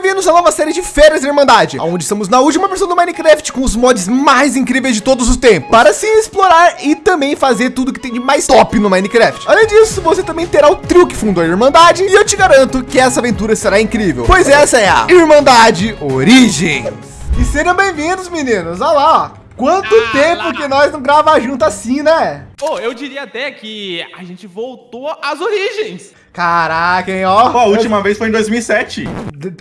bem-vindos à nova série de Férias da Irmandade, onde estamos na última versão do Minecraft com os mods mais incríveis de todos os tempos, para se explorar e também fazer tudo que tem de mais top no Minecraft. Além disso, você também terá o trio que fundou a Irmandade e eu te garanto que essa aventura será incrível, pois essa é a Irmandade Origins. E sejam bem-vindos, meninos. Olha lá, ó. Quanto ah, tempo lá. que nós não grava junto assim, né? Pô, eu diria até que a gente voltou às origens. Caraca, hein, ó. Pô, a última eu... vez foi em 2007.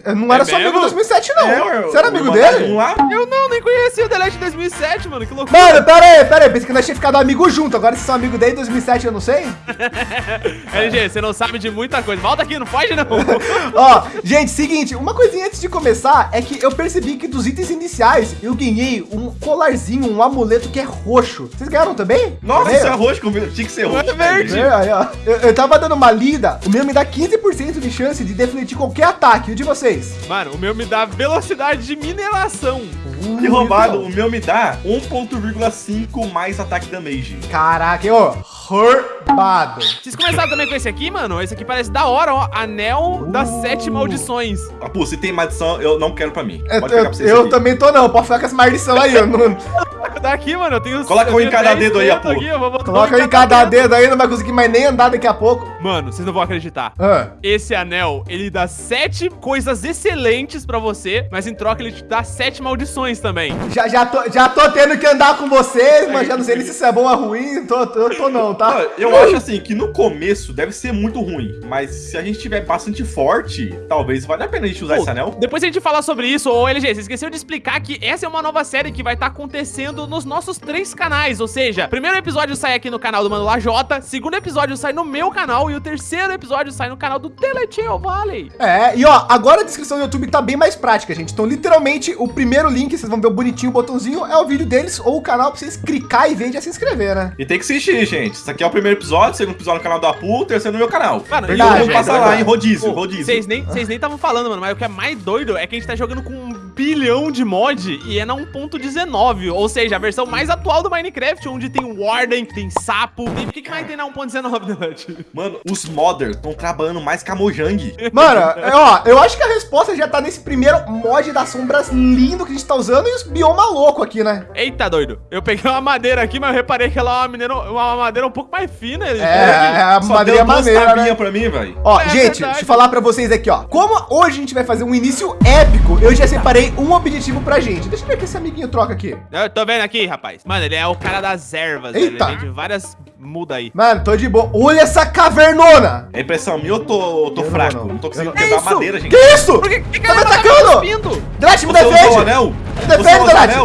Eu não era é só amigo em 2007, não. É, Você era amigo dele? Lá? Eu não, nem conhecia o Delete em 2007, mano. Que loucura. Mano, pera aí, pera aí. Pensei que nós tínhamos ficado amigo junto. Agora vocês são amigos desde 2007, eu não sei. LG, você não sabe de muita coisa. Volta aqui, não pode não. ó, gente, seguinte. Uma coisinha antes de começar é que eu percebi que dos itens iniciais eu ganhei um colarzinho, um amuleto que é roxo. Vocês ganharam também? Nossa, isso é roxo. Tinha que ser roxo. É verde. É, aí, ó. Eu, eu tava dando uma lida. O meu me dá 15% de chance de defletir qualquer ataque. E o de vocês? Mano, o meu me dá velocidade de mineração. Uh, que roubado. O meu me dá 1.5 mais ataque damage. Caraca, ó. Roubado. Vocês começaram também com esse aqui, mano? Esse aqui parece da hora, ó. Anel uh. das sete maldições. Ah, pô, se tem maldição, eu não quero pra mim. É, Pode pegar pra vocês Eu aqui. também tô não. Pode ficar com essa maldição aí. Eu não... Daqui, mano, eu tenho... Coloca um em cada dedo aí, pô. Coloca um em cada dedo aí, não vai conseguir mais nem andar daqui a pouco. Mano, vocês não vão acreditar. Ah. Esse anel, ele dá sete coisas excelentes pra você, mas em troca ele te dá sete maldições também. Já, já, tô, já tô tendo que andar com vocês, mas já não sei se isso é bom ou ruim. Tô, tô, tô não, tá? Eu acho assim, que no começo deve ser muito ruim, mas se a gente tiver bastante forte, talvez valha a pena a gente usar Pô, esse anel. Depois a gente falar sobre isso, ô LG, você esqueceu de explicar que essa é uma nova série que vai estar tá acontecendo nos nossos três canais, ou seja, primeiro episódio sai aqui no canal do Mano Lajota, segundo episódio sai no meu canal e o terceiro episódio sai no canal do Teletinho Valley. É, e ó, agora a descrição do YouTube tá bem mais prática, gente. Então, literalmente, o primeiro link, vocês vão ver o bonitinho o botãozinho, é o vídeo deles ou o canal pra vocês clicar e ver e já se inscrever, né? E tem que assistir, gente. Isso aqui é o primeiro episódio, segundo episódio no canal do Apu, terceiro no meu canal. Mano, Verdade, e passa lá, em rodízio, Pô, rodízio. Vocês nem estavam falando, mano, mas o que é mais doido é que a gente tá jogando com um bilhão de mod e é na 1.19, ou seja, a versão mais atual do Minecraft, onde tem Warden, tem sapo, tem... O que, que mais tem na 1.19, Mano, os modders estão trabalhando mais que a Mojang. Mano, é, ó, eu acho que a resposta já tá nesse primeiro mod das sombras lindo que a gente tá usando e os bioma louco aqui, né? Eita, doido. Eu peguei uma madeira aqui, mas eu reparei que ela é uma, madeira, uma madeira um pouco mais fina. É, é a madeira é maneira, né? pra mim, velho. Ó, é, gente, verdade. deixa eu falar pra vocês aqui, ó. Como hoje a gente vai fazer um início épico, eu já separei um objetivo pra gente. Deixa eu ver que esse amiguinho troca aqui. Eu tô vendo aqui, rapaz. Mano, ele é o cara das ervas. Eita. Ele vende várias muda aí. Mano, tô de boa. Olha essa cavernona. É impressão minha ou tô, tô fraco? Não, não tô conseguindo quebrar isso? madeira, gente. Que isso? Por que, que tá me atacando? Drat, me defende. O defende, Drat.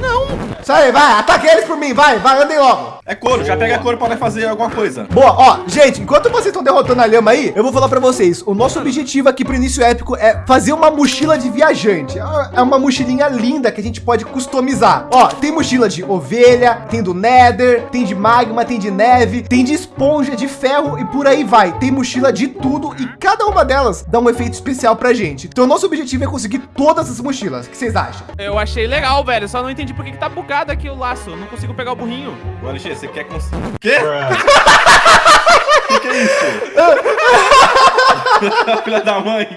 Não. Sai, vai, ataque eles por mim, vai, vai, andem logo. É couro, já pega couro para fazer alguma coisa. Boa, ó, gente, enquanto vocês estão derrotando a lhama aí, eu vou falar para vocês. O nosso objetivo aqui pro início épico é fazer uma mochila de viajante. É uma mochilinha linda que a gente pode customizar. Ó, tem mochila de ovelha, tem do nether, tem de magma, tem de neve, tem de esponja, de ferro e por aí vai. Tem mochila de tudo e cada uma delas dá um efeito especial pra gente. Então, nosso objetivo é conseguir todas as mochilas. O que vocês acham? Eu achei legal, velho. Só não entendi por que, que tá bugado aqui o laço. Eu não consigo pegar o burrinho. Agora, você quer conseguir... Quê? O que, que é isso? Filha da mãe.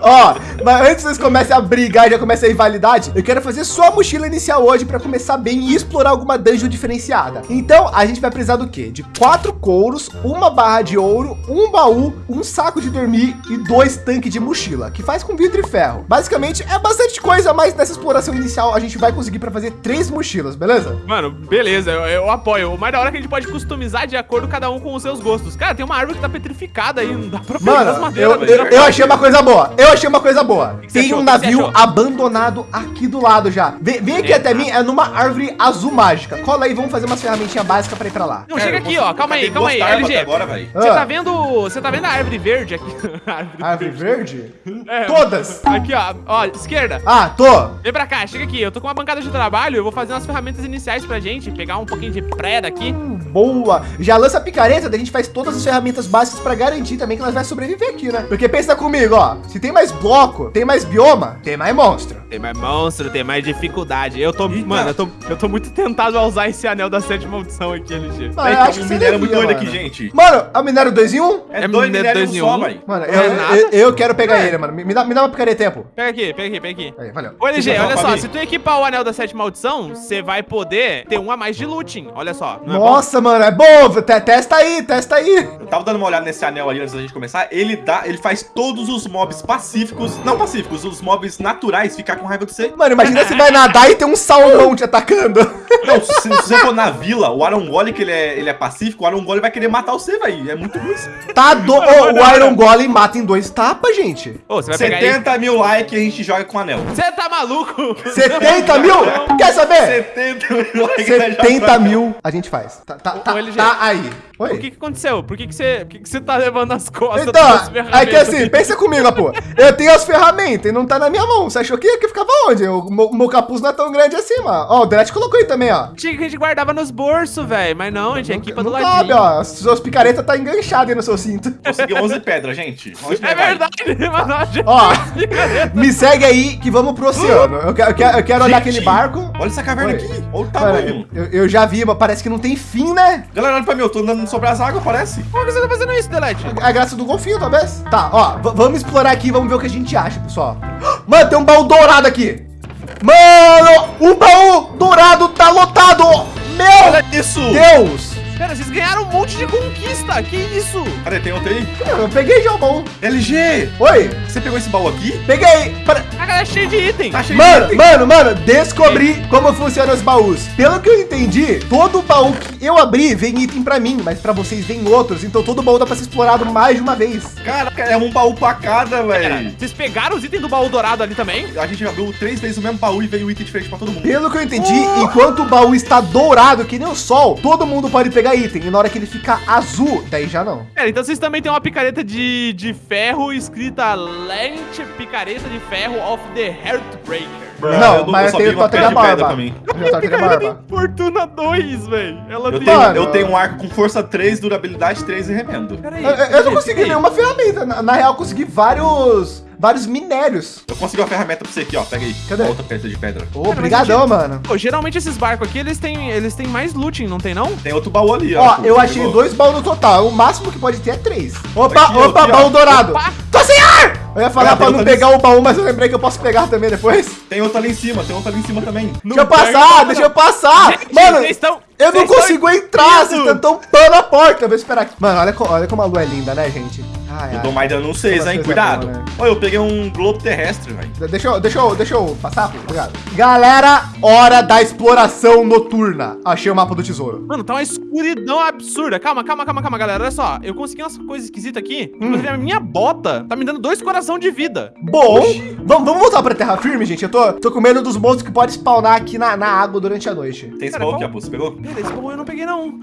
Ó, mas antes vocês comecem a brigar e já comecem a rivalidade, eu quero fazer só a mochila inicial hoje para começar bem e explorar alguma dungeon diferenciada. Então, a gente vai precisar do quê? De quatro couros, uma barra de ouro, um baú, um saco de dormir e dois tanques de mochila, que faz com vidro e ferro. Basicamente, é bastante coisa, mas nessa exploração inicial a gente vai conseguir para fazer três mochilas, beleza? Mano, beleza, eu, eu apoio. O mais da hora é que a gente pode customizar de acordo cada um com os seus gostos. Cara, tem uma árvore que tá petrificada aí, não dá pra Mano, madeiras. Eu, eu, eu, achei uma coisa boa. Eu achei uma coisa boa. Que que tem um navio abandonado aqui do lado já. Vem, vem aqui até mim, é numa árvore azul mágica. Cola aí, vamos fazer umas ferramentinhas básicas pra ir pra lá. Não, chega aqui, ó. Calma aí, calma aí, LG. Agora, você ah. tá vendo. Você tá vendo a árvore verde aqui? árvore, árvore verde? É, Todas. Aqui, ó. Ó, esquerda. Ah, tô. Vem pra cá, chega aqui. Eu tô com uma bancada de trabalho. Eu vou fazer umas ferramentas iniciais pra gente. Pegar um pouquinho de pré daqui. Hum, boa. Já lança a picareta, daí a gente faz todas as ferramentas básicas para garantir também que nós vai sobreviver aqui, né? Porque pensa comigo, ó, se tem mais bloco? Tem mais bioma? Tem mais monstro. Tem mais monstro, tem mais dificuldade. Eu tô, Eita. mano, eu tô, eu tô muito tentado a usar esse anel da sétima maldição aqui, LG. Mano, Aí, eu tem acho que um você minério muito doido aqui, gente. Mano, é o minério 2 em 1? É É dois minério minérios dois em só, um? velho. Mano, eu, é eu, eu quero pegar ele, mano. Me dá, me dá uma picareta tempo. Pega aqui, pega aqui, pega aqui. Aí, valeu. Ô, LG, olha só, se tu equipar o anel da sétima maldição, você vai poder ter um a mais de looting. Olha só. não é bom? Nossa, mano, é bom. Te- Testa aí, testa aí. Eu tava dando uma olhada nesse anel ali antes da gente começar. Ele dá, ele faz todos os mobs pacíficos, não pacíficos, os mobs naturais ficar com raiva de você. Mano, imagina você vai nadar e tem um salmão te atacando. Não, se, se você for na vila, o Arongole, que ele é, ele é pacífico, o Arongole vai querer matar você, velho. É muito ruim. Tá do... O Iron Golem mata em dois tapas, gente. Ô, você vai pegar aí. 70 mil likes e a gente joga com o anel. Você tá maluco? 70 mil? Quer saber? 70 mil likes. a gente joga com o 70 anel. mil a gente faz. Tá, tá, tá, tá aí. Oi. O que que aconteceu? Por que que você, por que que você tá levando as costas Então, das é que assim, pensa comigo, pô. Eu tenho as ferramentas e não tá na minha mão. Você achou que, que ficava onde? O meu, meu capuz não é tão grande assim, mano. Ó, o Delete colocou aí também, ó. Tinha que a gente guardava nos bolsos, velho. Mas não, a gente equipa do não ladinho. cabe, ó. As suas picaretas tá enganchadas aí no seu cinto. Consegui 11 pedras, gente. Onde É verdade, mano. gente Ó. Me segue aí que vamos pro oceano. Eu quero, eu quero, eu quero olhar Gente, aquele barco. Olha essa caverna Oi. aqui. Olha o tamanho. eu, eu já vi, mas parece que não tem fim, né? Galera, olha pra mim, eu tô andando sobre as águas, parece. Por que você tá fazendo isso, Delete? É a graça do golfinho, talvez. Tá, ó, vamos explorar aqui, vamos ver o que a gente acha, pessoal. Mano, tem um baú dourado aqui. Mano, o baú dourado tá lotado. Meu Olha isso. Deus. Pera, vocês ganharam um monte de conquista. Que isso? Cadê? Tem outro aí? Eu peguei já o baú. LG, Oi, você pegou esse baú aqui? peguei. Para- A galera é cheia de item. Tá cheio Mano, de item. mano, mano, descobri como funcionam os baús. Pelo que eu entendi, todo baú que eu abri vem item pra mim, mas pra vocês vem outros. Então todo baú dá pra ser explorado mais de uma vez. Caraca, é um baú pra cada, velho. vocês pegaram os itens do baú dourado ali também? A gente abriu três vezes o mesmo baú e veio um item diferente pra todo mundo. Pelo que eu entendi, enquanto o baú está dourado, que nem o sol, todo mundo pode pegar item. E na hora que ele fica azul, daí já não. Pera, então vocês também têm uma picareta de, de ferro escrita Lente Picareta de Ferro of the Heartbreaker. Não, mas eu tenho vi uma totem da pedra de pedra barba. também. Eu tenho totem da barba. Fortuna 2, velho. Ela Eu tem... tenho, eu tenho um arco com força 3, durabilidade 3 e remendo. Peraí, Eu, eu- eu não consegui peraí. nenhuma ferramenta. Na, na real, eu consegui vários, vários minérios. Eu consegui uma ferramenta pra você aqui, ó. Pega aí. Cadê? Uma Outra pedra de pedra. Ô, Obrigadão, gente- mano. Pô, geralmente esses barcos aqui, eles têm, eles têm mais looting, não tem não? Tem outro baú ali, ó. Ó, eu achei pegou? dois baús no total. O máximo que pode ter é três. Opa, Aqui, ó, opa, aqui, ó. baú dourado. Opa. Tô sem ar! Eu ia falar Ah, pra não pegar o baú, mas eu lembrei que eu posso pegar também depois. Tem outro ali em cima, tem outro ali em cima também. Deixa eu passar, nada, deixa não. eu passar. Gente, Mano, vocês estão- eu não vocês consigo entrar, vocês estão tampando a porta. Eu vou esperar aqui. Mano, olha, olha como a lua é linda, né, gente? Ai, Eu ai. dou mais dano vocês, Como hein? vocês é Cuidado. bom, né? Olha, eu peguei um globo terrestre, velho. De- Deixa eu, deixa eu, deixa eu passar, pô, obrigado. Galera, hora da exploração noturna. Achei o mapa do tesouro. Mano, tá uma escuridão absurda. Calma, calma, calma, calma, galera. Olha só, eu consegui umas coisas esquisitas aqui. Hum. Inclusive, a minha bota tá me dando dois coração de vida. Bom, vamos, vamos voltar pra terra firme, gente. Eu tô, tô com medo dos monstros que podem spawnar aqui na, na água durante a noite. Tem baú aqui, pô. Você pegou? Pera, esse baú eu não peguei, não.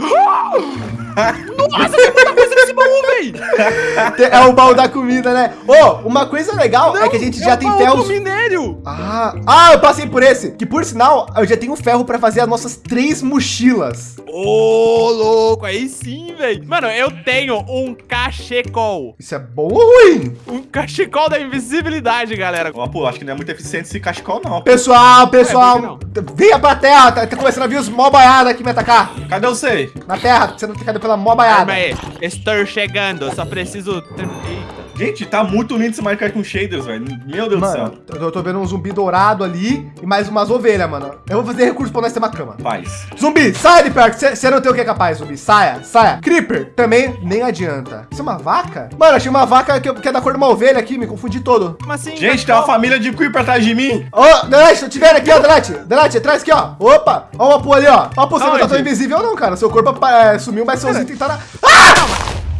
Nossa, tem muita coisa nesse baú, véi. É o baú da comida, né? Ô, uma coisa legal é que a gente já é tem o baú ferros. do minério. Ah, ah, eu passei por esse. Que por sinal, eu já tenho ferro pra fazer as nossas três mochilas. Ô, louco, aí sim, velho. Mano, eu tenho um cachecol. Isso é bom ou ruim? Um cachecol da invisibilidade, galera. Ó, pô, acho que não é muito eficiente esse cachecol, não. Pessoal, pessoal, É, venha pra terra. Tá, tá começando a vir os mó baiada aqui me atacar. Cadê você? Na terra, sendo atacado pela mó baiada. Calma aí, estou chegando, eu só preciso... Eita. Gente, tá muito lindo esse Minecraft com shaders, velho. Meu Deus do Mano, céu. eu tô vendo um zumbi dourado ali e mais umas ovelhas, mano. Eu vou fazer recurso pra nós ter uma cama. Faz. Zumbi, saia de perto. Você não tem o que é capaz, zumbi. Saia, saia. Creeper, também nem adianta. Isso é uma vaca? Mano, achei uma vaca que, que é da cor de uma ovelha aqui, me confundi todo. Como assim? Gente, tem uma família de creeper atrás de mim. Ô, Delete, tô te vendo aqui, ó, Delete. Delete, atrás aqui, ó. Opa, ó uma pua ali, ó. Ó, pô, você não tá tão invisível não, cara. Seu corpo é, sumiu, mas seus itens tá na...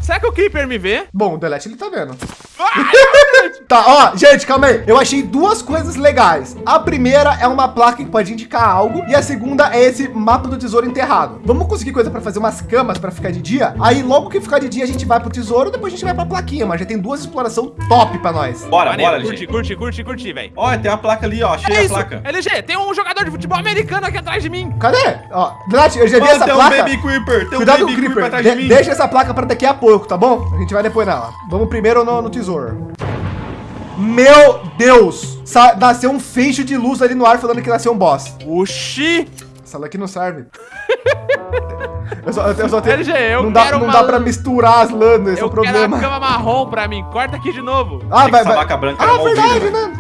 Será que o Creeper me vê? Bom, o Delete ele tá vendo. Tá, ó, gente, calma aí. Eu achei duas coisas legais. A primeira é uma placa que pode indicar algo e a segunda é esse mapa do tesouro enterrado. Vamos conseguir coisa para fazer umas camas para ficar de dia? Aí logo que ficar de dia a gente vai pro tesouro, depois a gente vai pra plaquinha, mas já tem duas exploração top para nós. Bora, Maneiro, bora, curti, LG. curti, curti, curti, velho. Olha, tem uma placa ali, ó. Achei É a isso, placa. LG, tem um jogador de futebol americano aqui atrás de mim. Cadê? Ó, Delete, eu já vi Mano, essa tem um placa. baby creeper. Tem um Cuidado com baby o creeper Creeper. atrás De- de mim. deixa essa placa para daqui a pouco, tá bom? A gente vai depois nela. Vamos primeiro no, no tesouro. Meu Deus! Sa nasceu um feixe de luz ali no ar falando que nasceu um boss. Oxi! Essa aqui não serve. eu só, eu só tenho... LG, eu não dá, quero não uma... dá pra misturar as lâminas, esse é Eu o problema. quero a cama marrom pra mim. Corta aqui de novo. Ah, vai, essa vai. vaca branca Ah, uma verdade, né?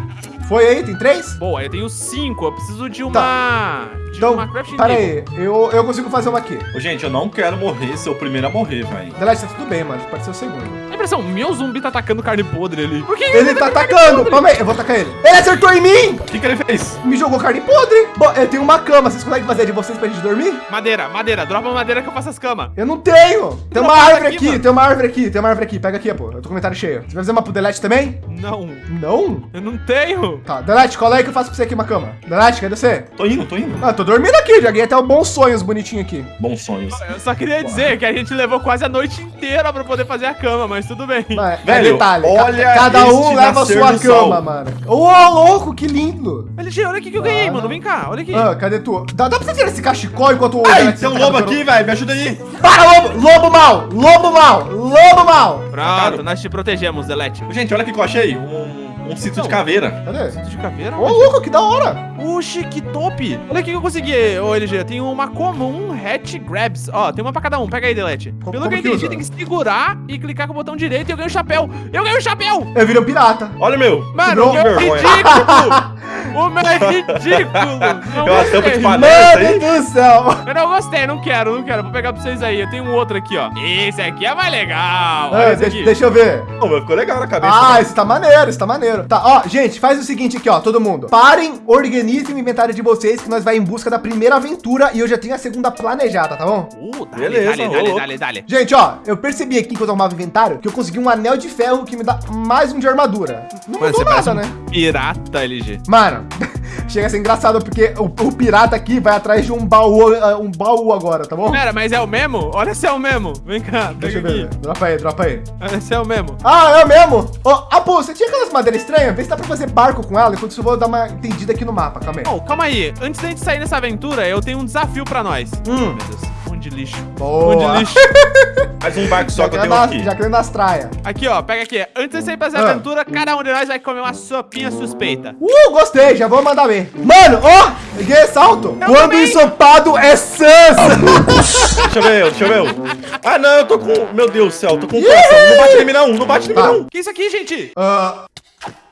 Foi aí, tem três? Boa, eu tenho cinco. Eu preciso de uma... De Então, crafting pera aí. Eu, eu consigo fazer uma aqui. Gente, eu não quero morrer, ser o primeiro a morrer, velho. Delete, tá tudo bem, mano. Pode ser o segundo. A impressão, meu zumbi tá atacando carne podre ali. Por que Ele tá atacando. Calma aí, eu vou atacar ele. Ele acertou em mim! O que, que ele fez? Me jogou carne podre. Bom, eu tenho uma cama. Vocês conseguem fazer de vocês pra gente dormir? Madeira, madeira. Dropa madeira que eu faço as camas. Eu não tenho. Tem uma árvore aqui, aqui, tem uma árvore aqui, tem uma árvore aqui. Pega aqui, pô. Eu tô com o comentário cheio. Você vai fazer uma pro Delete também? Não, Não? eu não tenho. Tá, Delete, cola aí que eu faço pra você aqui uma cama. Delete, cadê você? Tô indo, tô indo. Ah, tô dormindo aqui, já ganhei até um bons sonhos bonitinho aqui. Bons sonhos. Eu só queria dizer que a gente levou quase a noite inteira pra poder fazer a cama, mas tudo bem. Mas, Velho, detalhe, ca- olha cada um leva a sua cama, sol. mano. Ô, louco, que lindo. LG, olha o que que eu ganhei, Ah, mano. Vem cá, olha aqui. Ah, cadê tu? Dá, dá pra você tirar esse cachecol enquanto o Ai, tem um lobo aqui, velho. Me ajuda aí. Para, lobo! Lobo mal! Lobo mal! Lobo mal! Pronto, nós te protegemos, Delete. Gente, olha o que eu achei. Um, um cinto de caveira. Cadê? Cinto de caveira? Ô, louco, que da hora! Oxi, que top! Olha o que eu consegui, ô LG. Tem uma comum hatch grabs. Ó, tem uma pra cada um. Pega aí, Delete. Como- Pelo como que eu entendi, tem que segurar e clicar com o botão direito e eu ganho o chapéu. Eu ganho o chapéu! Eu virei um pirata. Olha o meu. Mano, Que ridículo! O meu é ridículo! Não É uma tampa de. Mano aí? do céu! Eu não gostei, não quero, não quero. Vou pegar pra vocês aí. Eu tenho um outro aqui, ó. Esse aqui é mais legal. Olha Ah, deixa, aqui. deixa eu ver. O meu ficou legal na cabeça. Ah, esse tá maneiro, esse tá maneiro. Tá, ó, gente, faz o seguinte aqui, ó, todo mundo. Parem, organizem o inventário de vocês, que nós vai em busca da primeira aventura e eu já tenho a segunda planejada, tá bom? Uh, dale, Beleza, dale, dale, dale, dale. Gente, ó, eu percebi aqui quando eu arrumava o inventário que eu consegui um anel de ferro que me dá mais um de armadura. Não Mano, mudou nada, um né? pirata, LG. Mano, chega a ser engraçado porque o, o pirata aqui vai atrás de um baú, ah, um baú agora, tá bom? Pera, mas é o mesmo? Olha se é o mesmo. Vem cá, Deixa eu ver. aqui. Dropa aí, dropa aí. Olha se é o mesmo. Ah, é mesmo? Ó, ah, pô, você tinha aquelas madeiras estranhas? Vê se dá pra fazer barco com ela, enquanto isso eu vou dar uma entendida aqui no mapa, calma aí. Oh, calma aí. Antes da gente sair nessa aventura, eu tenho um desafio pra nós. Hum. Meu Deus, um de lixo. Boa. Um de lixo. Mais um barco só Já que eu tenho nas, aqui. já querendo nas traias. Aqui, ó, pega aqui. Antes de sair pra essa Ah. aventura, cada um de nós vai comer uma sopinha suspeita. Uh, gostei, já vou mandar ver. Mano, ó, peguei salto. Eu Quando também. ensopado é sans. Deixa eu ver, deixa eu ver. Ah, não, eu tô com... Meu Deus do céu, eu tô com um coração. Não bate em mim não, não bate em mim Tá. não. Que isso aqui, gente? Ah,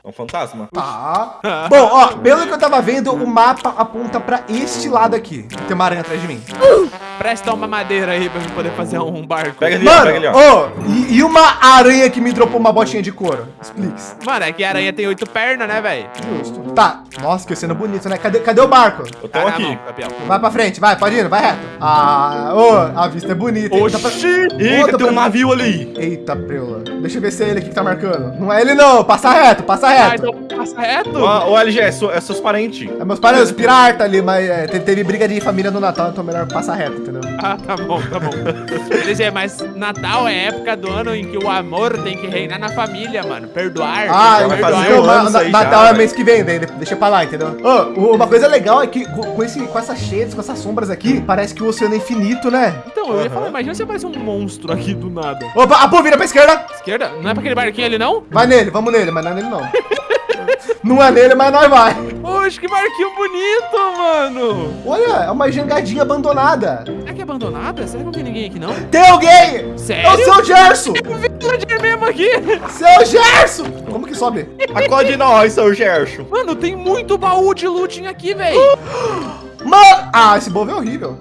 É um fantasma. tá. Bom, ó, pelo que eu tava vendo, o mapa aponta pra este lado aqui. Tem uma aranha atrás de mim. Presta uma madeira aí pra eu poder fazer um barco. Pega ali, Mano, pega ali, ó. ó, e, e uma aranha que me dropou uma botinha de couro? Explique-se. Mano, é que a aranha tem oito pernas, né, velho? Justo. Tá. Nossa, que cena bonito, né? Cadê, cadê o barco? Eu tô Tá na aqui. mão. Vai pra frente, vai, pode ir, vai reto. Ah, ô, a vista é bonita. pra- Oxi! Ih, Outra tem um pra- navio ali. Eita, preula. Deixa eu ver se é ele aqui que tá marcando. Não é ele não, passa reto, passa Ah, reto. Então passa reto? Ó, Ô, LG, é, seu- é seus parentes. É meus parentes, pirata ali, mas é, te- teve briga de família no Natal, então melhor passar reto, entendeu? Ah, tá bom, tá bom. LG, mas Natal é época do ano em que o amor tem que reinar na família, mano. Perdoar. Ah, vai perdoar. fazer um ano na- Natal já, é mês que vem, daí deixa pra lá, entendeu? Ô, uma coisa legal é que com, esse, com essas shades, com essas sombras aqui, parece que o oceano é infinito, né? Então, eu ia Aham. falar, imagina se aparece um monstro aqui do nada. Opa, a pô, vira pra esquerda. Esquerda? Não é pra aquele barquinho ali, não? Vai nele, vamos nele, mas não é nele não. não é nele, mas nós vai. Oxe, que barquinho bonito, mano. Olha, é uma jangadinha abandonada. Será que é abandonada? Será que não tem ninguém aqui, não? Tem alguém! Sério? É o seu Gerson! Eu vi o villager mesmo aqui. Seu Gerson! Como que sobe? Acorde nós, seu Gerson. Mano, tem muito baú de looting aqui, velho. Mano! Ah, esse bovo é horrível.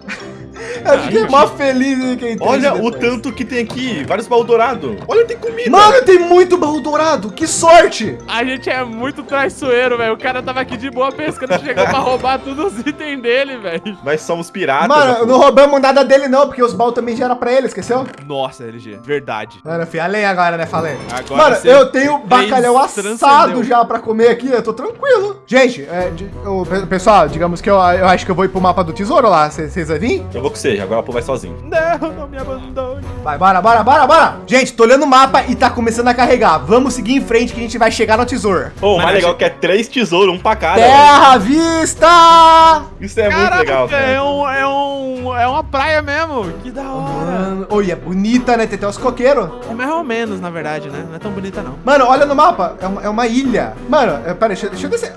Eu fiquei Ai, mó feliz em quem tem Olha isso o depois. tanto que tem aqui. Vários baús dourados. Olha, tem comida. Mano, tem muito baú dourado! Que sorte! A gente é muito traiçoeiro, velho. O cara tava aqui de boa pescando, chegou pra roubar todos os itens dele, velho. Nós somos piratas. Mano, não roubamos nada dele não, porque os baús também já era pra ele, esqueceu? Nossa, LG, verdade. Mano, eu fui além agora, né? Falei. Agora Mano, eu tenho bacalhau assado já pra comer aqui, eu tô tranquilo. Gente, é, de- pe- pessoal, digamos que eu, eu acho que eu vou ir pro mapa do tesouro lá, vocês vão vir? Eu vou com você. Agora o Apu vai sozinho. Não, não me abandone. Vai, bora, bora, bora, bora. Gente, tô olhando o mapa e tá começando a carregar. Vamos seguir em frente que a gente vai chegar no tesouro. Pô, o mais legal achei- é que é três tesouros, um pra cada. velho. Terra à vista! Isso é muito Caraca, legal, é, cara. um, é, um, é uma praia mesmo. Que da hora. Mano, oi, é bonita, né? Tem até os coqueiros. É mais ou menos, na verdade, né? Não é tão bonita, não. Mano, olha no mapa. É uma, é uma ilha. Mano, é, pera, deixa, deixa eu descer.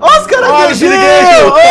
Ó, os caras Olha o Oi!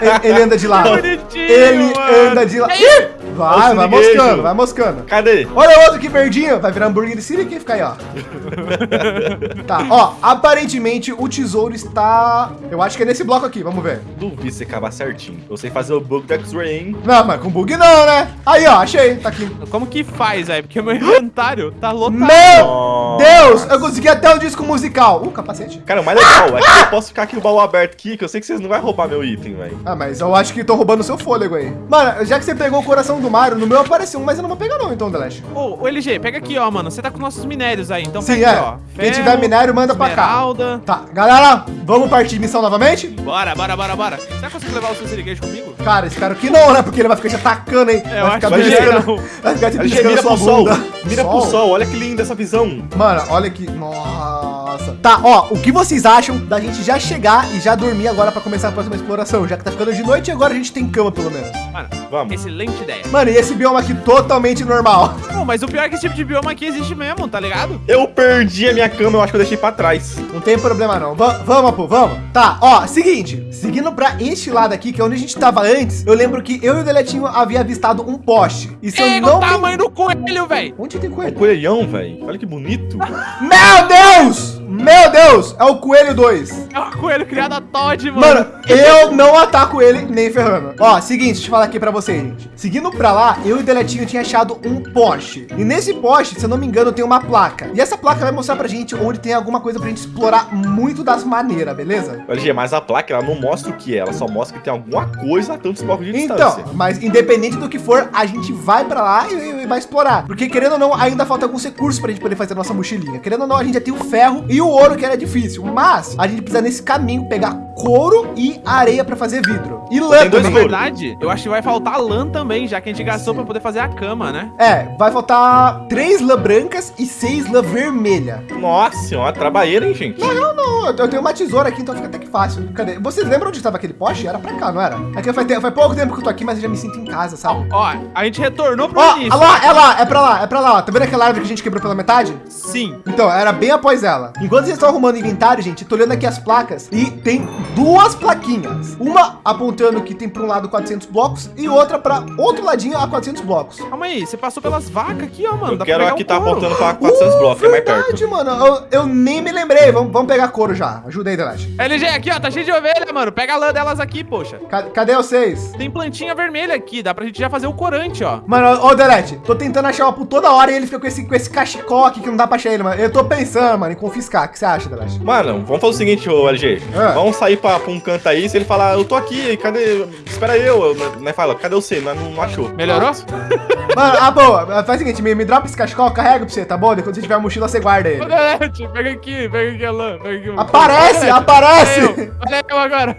ele, ele anda de lado. Ele mano. anda de lado. Ih! Vai, o vai moscando, vai moscando. Cadê? Olha o outro que verdinho. Vai virar hambúrguer de Siri que fica aí, ó. tá, ó. Aparentemente o tesouro está. Eu acho que é nesse bloco aqui. Vamos ver. Duvido você acabar certinho. Eu sei fazer o bug do X-Ray, hein? Não, mas com bug não, né? Aí, ó. Achei. Tá aqui. Como que faz, velho? Porque meu inventário tá lotado. Meu Nossa. Deus! Eu consegui até o disco musical. Uh, capacete. Cara, o mais legal é que eu posso ficar aqui no baú aberto aqui, que eu sei que vocês não vão roubar meu item, velho. Ah, mas eu acho que tô roubando seu fôlego aí. Mano, já que você pegou o coração do Mario, no meu apareceu um, mas eu não vou pegar não, então, Delash. Ô, ô, LG, pega aqui, ó, mano. Você tá com nossos minérios aí, então Sim, pega é. aqui, ó. Quem tiver minério, manda pra cá. esmeralda. Tá, galera, vamos partir missão novamente? Bora, bora, bora, bora. Você vai conseguir levar o seu siriguejo comigo? Cara, espero que não, né? Porque ele vai ficar te atacando, hein? É, eu vai ficar acho que beliscando-. Vai ficar te beliscando mira sua pro sol. bunda. Mira pro sol, olha que linda essa visão. Mano, olha aqui. Nossa. Tá, ó, o que vocês acham da gente já chegar e já dormir agora pra começar a próxima exploração? Já que tá ficando de noite e agora a gente tem cama, pelo menos. Mano, Vamos. excelente ideia. Mano, e esse bioma aqui totalmente normal. Pô, mas o pior é que esse tipo de bioma aqui existe mesmo, tá ligado? Eu perdi a minha cama, eu acho que eu deixei pra trás. Não tem problema não. Va- vamos, pô, vamos. Tá, ó, seguinte. Seguindo pra este lado aqui, que é onde a gente tava antes, eu lembro que eu e o Deletinho havia avistado um poste. E se eu Ei, não o me... tamanho do coelho, velho. Onde tem É coelho? coelhão, velho. Olha que bonito. Meu Deus! Meu Deus! É o coelho 2. É um coelho criado a Todd, mano. Mano, eu não ataco ele nem ferrando. Ó, seguinte, deixa eu falar aqui pra vocês, gente. Seguindo pra lá, eu e o Deletinho tinha achado um poste. E nesse poste, se eu não me engano, tem uma placa. E essa placa vai mostrar pra gente onde tem alguma coisa pra gente explorar muito das maneiras, beleza? LG, mas a placa, ela não mostra o que é. Ela só mostra que tem alguma coisa a tantos blocos de Então, distância. mas independente do que for, a gente vai pra lá e, e vai explorar. Porque querendo ou não, ainda falta alguns recursos pra gente poder fazer a nossa mochilinha. Querendo ou não, a gente já tem o ferro e o ouro, que era difícil. Mas a gente precisa nesse caminho pegar couro e areia pra fazer vidro. E lã Tem dois Na também. couro. verdade, eu acho que vai faltar lã também, já que a gente gastou pra poder fazer a cama, né? É, vai faltar três lã brancas e seis lã vermelha. Nossa senhora, trabalheira, hein, gente? Não, não, eu tenho uma tesoura aqui, então fica até que fácil. Cadê? Vocês lembram onde estava aquele poste? Era pra cá, não era? É que faz, te- faz pouco tempo que eu tô aqui, mas eu já me sinto em casa, sabe? Ó, a gente retornou pro Ó, início. ó lá, é lá, é pra lá, é pra lá. ó. Tá vendo aquela árvore que a gente quebrou pela metade? Sim. Então, era bem após ela. Enquanto vocês estão arrumando o inventário, gente, eu tô olhando aqui as placas e tem duas plaquinhas. Uma apontando que tem para um lado 400 blocos e outra para outro ladinho a 400 blocos. Calma aí, você passou pelas vacas aqui, ó, mano. Eu quero aqui um tá couro. apontando pra 400 blocos, que é mais perto. Uh, Verdade, mano. Eu, eu nem me lembrei. Vamos, vamos pegar couro já. Ajuda aí, Delete. LG, aqui, ó, tá cheio de ovelha, mano. Pega a lã delas aqui, poxa. Ca- Cadê vocês? Tem plantinha vermelha aqui, dá pra gente já fazer o corante, ó. Mano, ó, ô Delete, tô tentando achar uma por toda hora e ele fica com esse, com esse cachecol aqui que não dá pra achar ele, mano. Eu tô pensando, mano, em confiscar. O que você acha, Delete? Mano, vamos fazer o seguinte, ô LG. Ah. Vamos sair pra, pra um canto aí. Se ele falar, eu tô aqui, cadê? Espera eu. Né, fala, cadê você? Não, não achou. Melhorou? Mano, ah, boa. Faz o seguinte, me, me dropa esse cachecol, carrega pra você, tá bom? Depois você tiver a mochila, você guarda ele. Pega aqui, pega aqui a lã. Pega aqui. Aparece, aparece! Olha eu agora.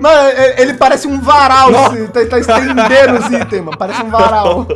Mano, ele parece um varal, assim, tá, tá estendendo os itens, mano. Parece um varal.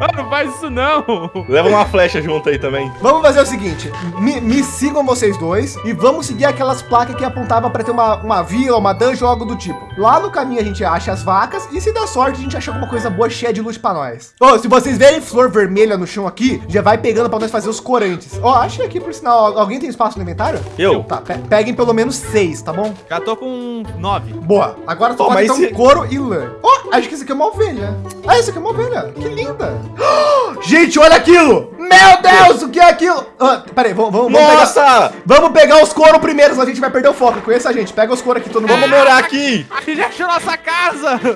Ah, não faz isso não. Leva uma flecha junto aí também. Vamos fazer o seguinte: me, me sigam vocês dois e vamos seguir aquelas placas que apontavam pra ter uma, uma vila, uma dungeon, algo do tipo. Lá no caminho a gente acha as vacas e se der sorte a gente acha alguma coisa boa cheia de luz pra nós. Ô, se vocês verem flor vermelha no chão aqui, já vai pegando pra nós fazer os corantes. Ó, achei aqui por sinal. Alguém tem espaço no inventário? Eu? Tá, pe- peguem pelo menos seis, tá bom? Já tô com nove. Boa. Agora só Pô, falta então couro e lã. Ó, acho que isso aqui é uma ovelha. Ah, isso aqui é uma ovelha. Que linda. Gente, olha aquilo. Meu Deus, o que é aquilo? Ah, peraí, vamos, vamos, vamos pegar... Nossa! Vamos pegar os couro primeiro, senão a gente vai perder o foco. Conheça a gente. Pega os couro aqui, todo mundo. Vamos morar aqui! A gente achou nossa casa.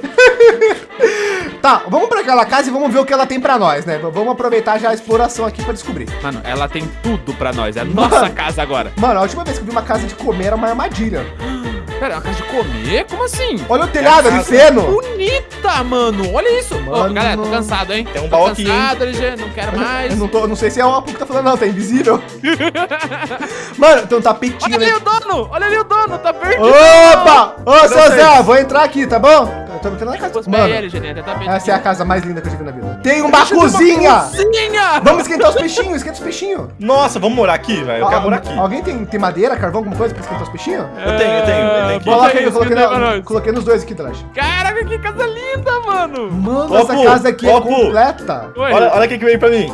Tá, vamos pra aquela casa e vamos ver o que ela tem pra nós, né? Vamos aproveitar já a exploração aqui pra descobrir. Mano, ela tem tudo pra nós. É a nossa casa agora. Mano, a última vez que eu vi uma casa de comer era uma armadilha. Pera, é uma casa de comer? Como assim? Olha o telhado ali, casa. feno. Bonita, mano. Olha isso. Ô, Mano. galera, tô cansado, hein? Tem um baú aqui, hein? cansado, LG. Não quero mais. Eu não, tô, não sei se é o Apu que tá falando, não, tá invisível. Mano, tem um Olha tapetinho ali ali. o dono. Olha ali o dono. Tá perdido. Opa! Ô, seu vocês? Zé, vou entrar aqui, tá bom? Eu tô entrando na casa. Pés aí, Mano? Tá bem. essa é a casa mais linda que eu já vi na vida. Tem uma cozinha! Cozinha! Vamos esquentar os peixinhos, esquenta os peixinhos. Nossa, vamos morar aqui, velho. Eu quero morar aqui. Alguém tem, tem madeira, carvão, alguma coisa pra esquentar os peixinhos? Eu tenho, eu tenho, eu tenho aqui. Coloca aí, eu coloquei, na- coloquei nos dois aqui, Drash. Caraca, que casa linda, mano! Mano, Ó, essa casa aqui é ó, Pu. completa. Oi. Olha, olha o que que veio pra mim.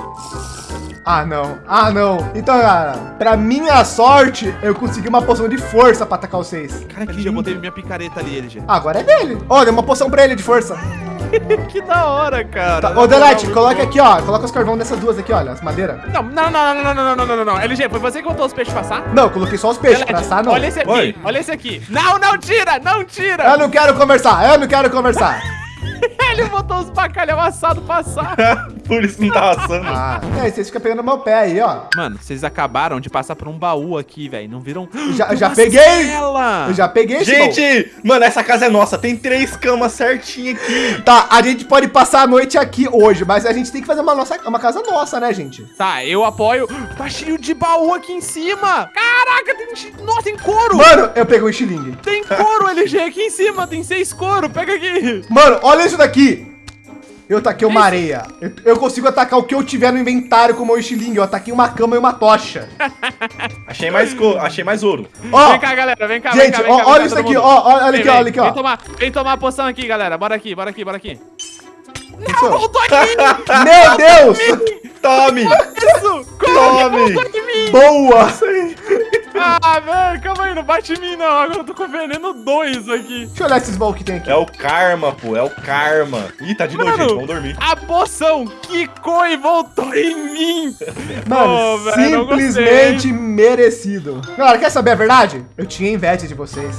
Ah, não. Ah, não. Então, cara, pra minha sorte, eu consegui uma poção de força pra atacar vocês. Cara, que LG, eu lindo. botei minha picareta ali, LG. Agora é dele. Olha, uma poção pra ele de força. que da hora, cara. Tá. Ô, Delete, coloca aqui, ó. Coloca os carvão dessas duas aqui, olha, as madeiras. Não, não, não, não, não, não, não, não, não, não. LG, foi você que botou os peixes passar? Não, eu coloquei só os peixes. Pra Delete, assar, não. olha esse aqui, Oi. olha esse aqui. Não, não tira, não tira. Eu não quero conversar, eu não quero conversar. Ele botou os bacalhau assado passar. Por isso não tá assando. Ah, é, vocês ficam pegando meu pé aí, ó. Mano, vocês acabaram de passar por um baú aqui, velho. Não viram? Já, já peguei! cela. Eu já peguei esse baú. Gente, mano, essa casa é nossa. Tem três camas certinho aqui. Tá, a gente pode passar a noite aqui hoje, mas a gente tem que fazer uma, nossa, uma casa nossa, né, gente? Tá, eu apoio. Tá cheio de baú aqui em cima. Caraca, tem... Nossa, tem couro. Mano, eu peguei um estilingue. Tem couro, LG, aqui em cima. Tem seis couro. Pega aqui. Mano, olha isso daqui. Eu taquei uma areia. Eu, eu consigo atacar o que eu tiver no inventário com o meu estilingue. Eu ataquei uma cama e uma tocha. Achei mais, co... Achei mais ouro. Ó, Vem cá, galera. Vem cá, vem gente, cá, vem ó, cá, vem olha isso aqui, ó, olha Vem, aqui, vem, olha aqui, Vem ó. tomar, vem tomar a poção aqui, galera. Bora aqui, bora aqui, bora aqui. Não, voltou aqui. Meu Deus! Tome! Tome. Boa! Ah, velho, calma aí, não bate em mim não. Agora eu tô com veneno 2 aqui. Deixa eu olhar esses baús que tem aqui. É o karma, pô. É o karma. Ih, tá de noite, gente. Vamos dormir. A poção quicou e voltou em mim. Mano, velho, não simplesmente merecido. Galera, quer saber a verdade? Eu tinha inveja de vocês.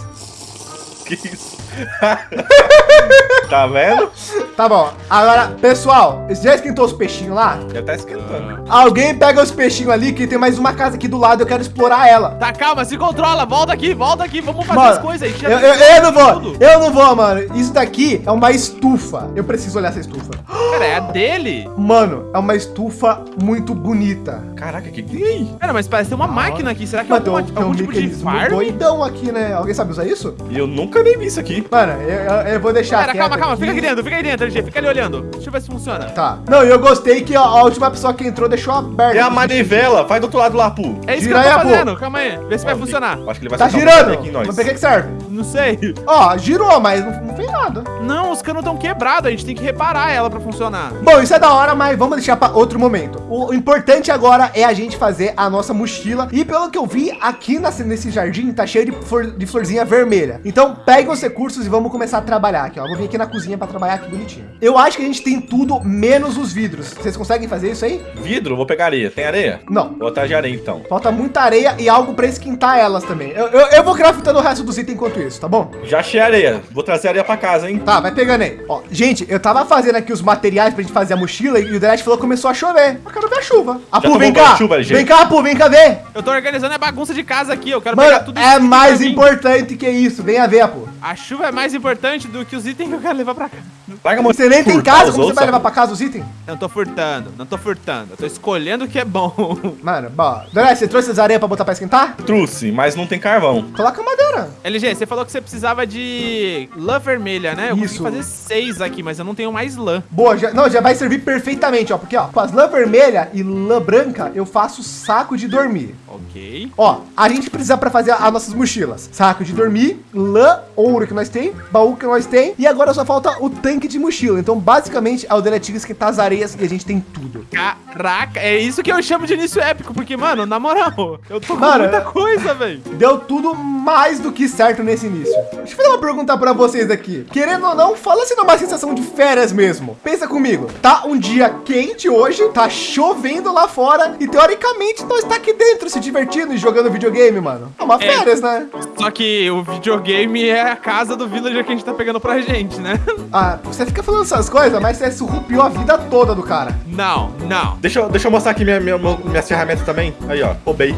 Que isso? tá vendo? Tá bom. Agora, pessoal, já esquentou os peixinhos lá? Já tá esquentando. Alguém pega os peixinhos ali, que tem mais uma casa aqui do lado, eu quero explorar ela. Tá, calma, se controla. Volta aqui, volta aqui. Vamos fazer Mano, as coisas aí. eu, eu- eu não vou, eu não vou, mano. Isso daqui é uma estufa. Eu preciso olhar essa estufa. Cara, é a dele? Mano, é uma estufa muito bonita. Caraca, que que é aí? Cara, mas parece ter uma máquina aqui. Será que é Mano, alguma, um, tem um algum tipo de farm? doidão aqui, né? Alguém sabe usar isso? Eu nunca nem vi isso aqui. Mano, eu, eu- eu vou deixar Cara, calma, calma. Fica aqui aqui. dentro, fica aí dentro, LG. Fica ali olhando. Deixa eu ver se funciona. Tá. Não, e eu gostei que a, a última pessoa que entrou deixou aberto. É a manivela. Vai do outro lado lá, Pu. É isso Gira que eu aí, tô pô. fazendo. Calma aí. Vê se vai funcionar. Acho que ele vai Tá um girando. aqui em nós. Mas pra que que serve? Não sei. Ó, girou, mas não, não fez nada. Não, os canos estão quebrados. A gente tem que reparar ela pra funcionar. Bom, isso é da hora, mas vamos deixar pra outro momento. O importante agora é a gente fazer a nossa mochila. E pelo que eu vi, aqui nesse, nesse jardim tá cheio de, flor- de florzinha vermelha. Então, peguem os recursos e vamos começar a trabalhar aqui, ó. Vou vir aqui na cozinha pra trabalhar aqui bonitinho. Eu acho que a gente tem tudo menos os vidros. Vocês conseguem fazer isso aí? Vidro, vou pegar areia. Tem areia? Não. Vou atrás de areia, então. Falta muita areia e algo pra esquentar elas também. Eu, eu, eu vou craftando o resto dos itens enquanto isso, tá bom? Já achei areia. Vou trazer areia pra casa, hein? Tá, vai pegando aí. Ó, gente, eu tava fazendo aqui os materiais pra gente fazer a mochila e o Delete falou que começou a chover. Eu quero ver a chuva. Apu, vem cá. chuva, vem cá, Apu, vem cá ver. Eu tô organizando a bagunça de casa aqui. Eu quero pegar Mano, tudo é isso aqui mais importante que isso. Venha ver, Apu. A chuva é mais importante do que os itens que eu quero levar pra casa. Larga Você nem tem casa, como você vai levar pra casa os itens? Não tô furtando, não tô furtando. Eu tô escolhendo o que é bom. Mano, bom. Delete, você trouxe as areias pra botar pra esquentar? Trouxe, mas não tem carvão. Coloca madeira. LG, você falou que você precisava de lã vermelha, né? Eu Isso. consegui fazer seis aqui, mas eu não tenho mais lã. Boa, já, não, já vai servir perfeitamente, ó. Porque, ó, com as lã vermelha e lã branca, eu faço saco de dormir. Ok. Ó, a gente precisa para fazer as nossas mochilas. Saco de dormir, lã, ouro que nós tem, baú que nós tem e agora só falta o tanque de mochila. Então, basicamente, é o Deletigas que tá as areias e a gente tem tudo. Caraca, é isso que eu chamo de início épico, porque, mano, na moral, eu tô com Mano, muita coisa, velho. Deu tudo mais do que certo nesse início. Deixa eu fazer uma pergunta para vocês aqui. Querendo ou não, fala se não é uma sensação de férias mesmo. Pensa comigo. Tá um dia quente hoje, tá chovendo lá fora e teoricamente nós tá aqui dentro se divertindo e jogando videogame, mano. É uma É. férias, né? Só que o videogame é a casa do villager que a gente tá pegando pra gente, né? Ah, você fica falando essas coisas, mas você surrupiou a vida toda do cara. Não, não. Deixa eu, deixa eu mostrar aqui minha, minha, minhas ferramentas também. Aí, ó. Roubei.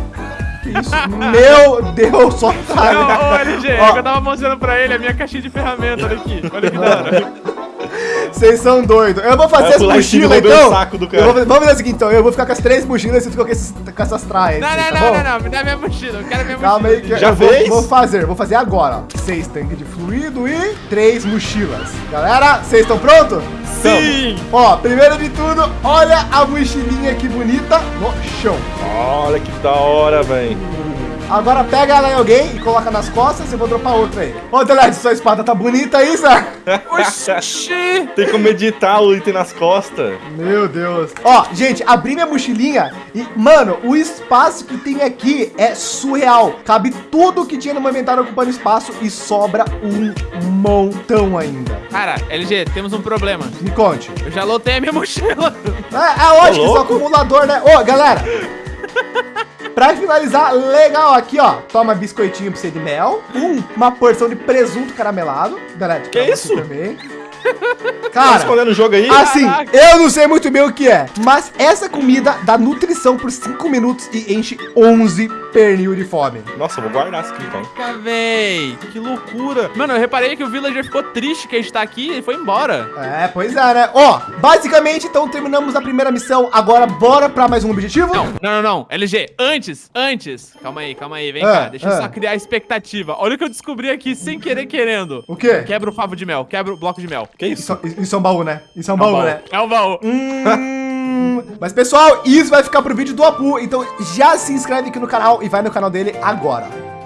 Que isso? Meu Deus, só Não, tá. ô LG, Ó. eu tava mostrando pra ele a minha caixinha de ferramenta, olha aqui. Olha que da hora. Vocês são doidos. Eu vou fazer as pular em cima mochilas, então. saco do cara. Eu vou- vamos fazer o seguinte, então. Eu vou ficar com as três mochilas e você fica com, esses, com essas traias. Não, tá não, bom? não, não, não. Me dá minha mochila. Eu quero minha Calma aí, mochila. que Já eu vou, fez? vou fazer. Vou fazer agora. Seis tanques de fluido e três mochilas. Galera, vocês estão prontos? Sim. Ó, primeiro de tudo, olha a mochilinha que bonita no chão. Olha que da hora, velho. Agora pega ela em alguém e coloca nas costas e eu vou dropar outra aí. Ô, Delete, sua espada tá bonita aí, Zé? Oxi. Tem como editar o item nas costas. Meu Deus. Ó, gente, abri minha mochilinha e, mano, o espaço que tem aqui é surreal. Cabe tudo que tinha no meu inventário ocupando espaço e sobra um montão ainda. Cara, LG, temos um problema. Me conte. Eu já lotei a minha mochila. É, é lógico, Tá louco? acumulador, né? Ô, galera. Pra finalizar, legal aqui, ó. Toma biscoitinho pra você de mel. Um, uma porção de presunto caramelado. Delete, Que você isso? Também. Tá Cara, escondendo o jogo aí? Assim, Caraca. eu não sei muito bem o que é, mas essa comida dá nutrição por 5 minutos e enche 11 pernil de fome. Nossa, eu vou guardar isso aqui então. Caraca, véi. Que loucura. Mano, eu reparei que o Villager ficou triste que a gente tá aqui e foi embora. É, pois é, né? Ó, basicamente, então terminamos a primeira missão. Agora, bora pra mais um objetivo? Não, não, não, não. LG, antes, antes. Calma aí, calma aí, vem Ah, cá. Deixa eu ah. só criar a expectativa. Olha o que eu descobri aqui sem querer querendo. O quê? Quebra o favo de mel, quebra o bloco de mel. Que isso? Isso, isso é um baú, né? Isso é um É o baú, né? É o baú. Hum, mas pessoal, isso vai ficar pro vídeo do Apu, então já se inscreve aqui no canal e vai no canal dele agora.